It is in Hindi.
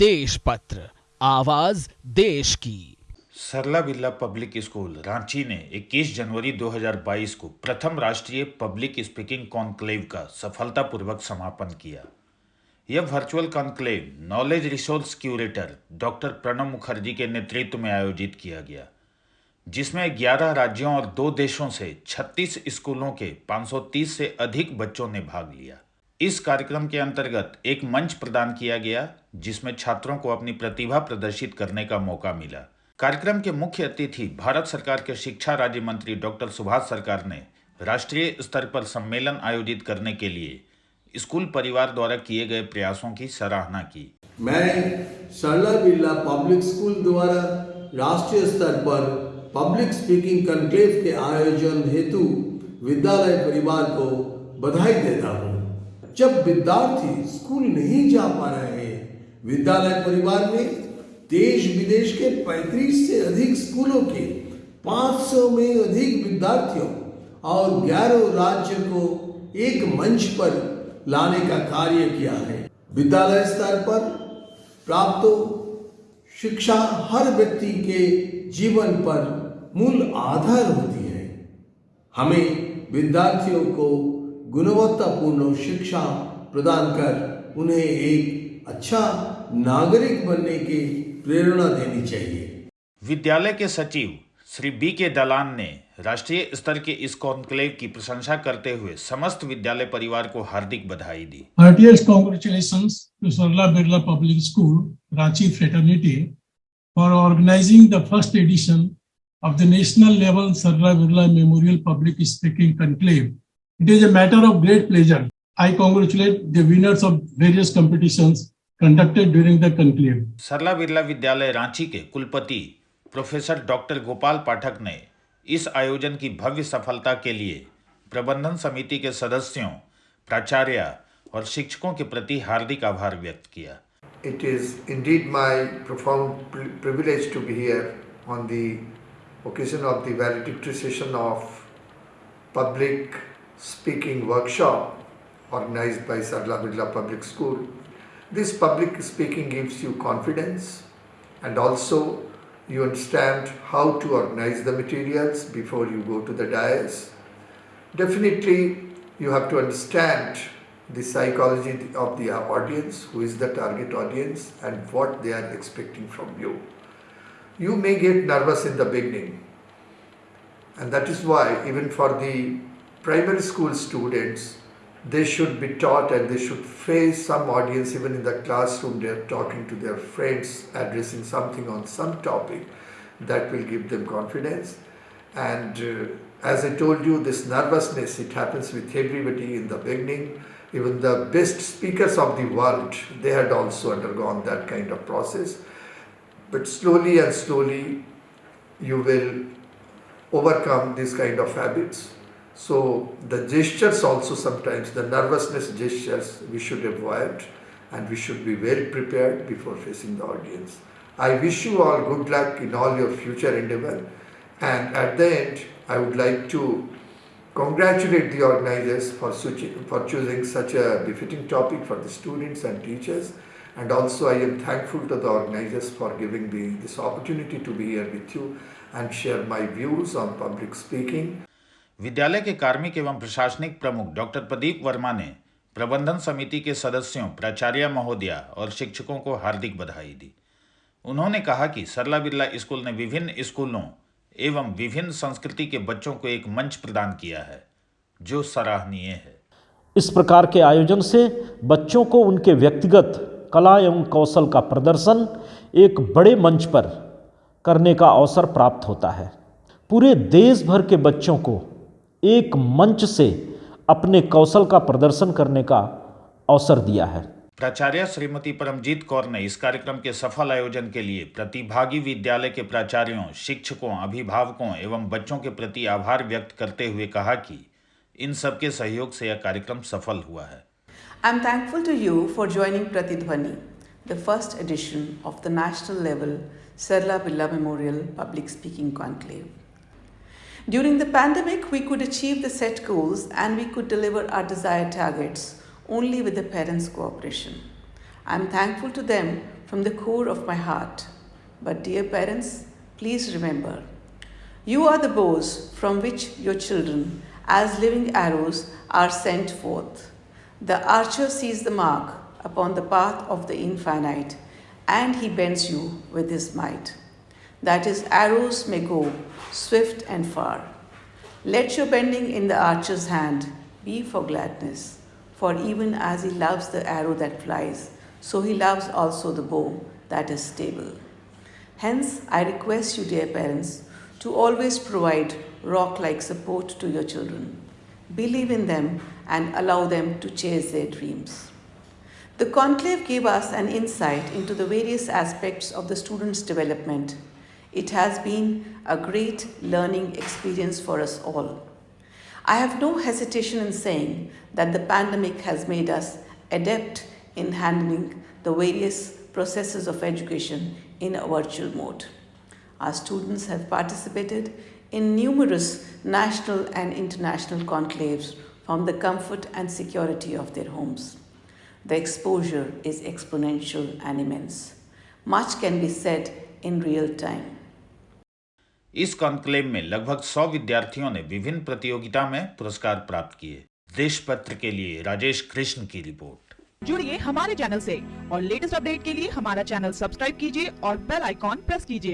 देश पत्र आवाज़ देश की। सरला बिरला पब्लिक स्कूल, रांची ने 21 जनवरी 2022 को प्रथम राष्ट्रीय पब्लिक स्पीकिंग कॉन्क्लेव का सफलतापूर्वक समापन किया। यह virtual conclave knowledge resource curator doctor Pranab Mukherjee के नेतृत्व में आयोजित किया गया, जिसमें 11 राज्यों और दो देशों से 36 स्कूलों के 530 से अधिक बच्चों ने भाग लिया। इस कार्यक्रम के अंतर्गत एक मंच प्रदान किया गया जिसमें छात्रों को अपनी प्रतिभा प्रदर्शित करने का मौका मिला। कार्यक्रम के मुख्य अतिथि भारत सरकार के शिक्षा राज्य मंत्री डॉक्टर सुभाष सरकार ने राष्ट्रीय स्तर पर सम्मेलन आयोजित करने के लिए स्कूल परिवार द्वारा किए गए प्रयासों की सराहना की। मैं सरला बिरला पब्लिक स्कूल द्वारा राष्ट्रीय स्तर पर पब्लिक स्पीकिंग कंक्लेव के आयोजन हेतु विद्यालय परिवार को बधाई देता हूँ। जब विद्यार्थी स्कूल नहीं जा पा रहे हैं विद्यालय परिवार में देश विदेश के 35 से अधिक स्कूलों के 500 में अधिक विद्यार्थियों और 11 राज्य को एक मंच पर लाने का कार्य किया है। विद्यालय स्तर पर प्राप्त शिक्षा हर व्यक्ति के जीवन पर मूल आधार होती है। हमें विद्यार्थियों को गुणवत्तापूर्ण शिक्षा प्रदान कर उन्हें एक अच्छा नागरिक बनने की प्रेरणा देनी चाहिए। विद्यालय के सचिव श्री बी के दलान ने राष्ट्रीय स्तर के इस कॉन्क्लेव की प्रशंसा करते हुए समस्त विद्यालय परिवार को हार्दिक बधाई दी। Heartiest congratulation to Sarla Birla public school Ranchi fraternity for organising the first edition of the national level Sarla Birla memorial public speaking conclave it is a matter of great pleasure I congratulate the of various competition conducted during the conclave Sarla Birla विद्यालय रांची के कुलपति प्रोफेसर डॉक्टर गोपाल पाठक ने इस आयोजन की भव्य सफलता के लिए प्रबंधन समिति के सदस्यों प्राचार्य और शिक्षकों के प्रति हार्दिक आभार व्यक्त किया। It is indeed my profound privilege to be here on the occasion of the of public speaking workshop organise by Sarla Birla public school This public speaking gives you confidence and also you understand how to organize the materials before you go to the dais. Definitely you have to understand the psychology of the audience, who is the target audience and what they are expecting from you. You may get nervous in the beginning and that is why even for the primary school students, they should be taught and they should face some audience even in the classroom. They are talking to their friends, addressing something on some topic that will give them confidence. And uh, as I told you, this nervousness, it happens with everybody in the beginning. Even the best speakers of the world, they had also undergone that kind of process. But slowly and slowly, you will overcome these kind of habits so the gestures also sometimes, the nervousness gestures we should avoid and we should be well prepared before facing the audience. I wish you all good luck in all your future endeavor and at the end I would like to congratulate the organizers for, for choosing such a befitting topic for the students and teachers and also I am thankful to the organizers for giving me this opportunity to be here with you and share my views on public speaking. विद्यालय के कार्मिक एवं प्रशासनिक प्रमुख डॉक्टर प्रदीप वर्मा ने प्रबंधन समिति के सदस्यों, प्राचार्य महोदया और शिक्षकों को हार्दिक बधाई दी। उन्होंने कहा कि सरला बिरला स्कूल ने विभिन्न स्कूलों एवं विभिन्न संस्कृति के बच्चों को एक मंच प्रदान किया है, जो सराहनीय है। इस प्रकार के आयोजन से बच्चों को उनके व्यक्तिगत कला एवं कौशल का प्रदर्शन एक बड़े मंच पर करने का अवसर प्राप्त होता है। पूरे देश भर के बच्चों को एक मंच से अपने कौशल का प्रदर्शन करने का अवसर दिया है। प्राचार्य श्रीमती परमजीत कौर ने इस कार्यक्रम के सफल आयोजन के लिए प्रतिभागी विद्यालय के प्राचार्यों शिक्षकों अभिभावकों एवं बच्चों के प्रति आभार व्यक्त करते हुए कहा कि इन सबके सहयोग से यह कार्यक्रम सफल हुआ है। I am thankful to you for joining प्रतिध्वनि the first edition of the national level Sarla Birla memorial public speaking conclave During the pandemic, we could achieve the set goals and we could deliver our desired targets only with the parents' cooperation. I am thankful to them from the core of my heart. But, dear parents, please remember you are the bows from which your children, as living arrows, are sent forth. The archer sees the mark upon the path of the infinite, and he bends you with his might. That his arrows may go swift and far. Let your bending in the archer's hand be for gladness, for even as he loves the arrow that flies, so he loves also the bow that is stable. Hence, I request you, dear parents, to always provide rock like support to your children. Believe in them and allow them to chase their dreams. The conclave gave us an insight into the various aspects of the student's development. It has been a great learning experience for us all. I have no hesitation in saying that the pandemic has made us adept in handling the various processes of education in a virtual mode. Our students have participated in numerous national and international conclaves from the comfort and security of their homes. The exposure is exponential and immense. Much can be said in real time. इस कॉन्क्लेव में लगभग सौ विद्यार्थियों ने विभिन्न प्रतियोगिता में पुरस्कार प्राप्त किए। देश पत्र के लिए राजेश कृष्ण की रिपोर्ट। जुड़िए हमारे चैनल से और लेटेस्ट अपडेट के लिए हमारा चैनल सब्सक्राइब कीजिए और बेल आइकॉन प्रेस कीजिए।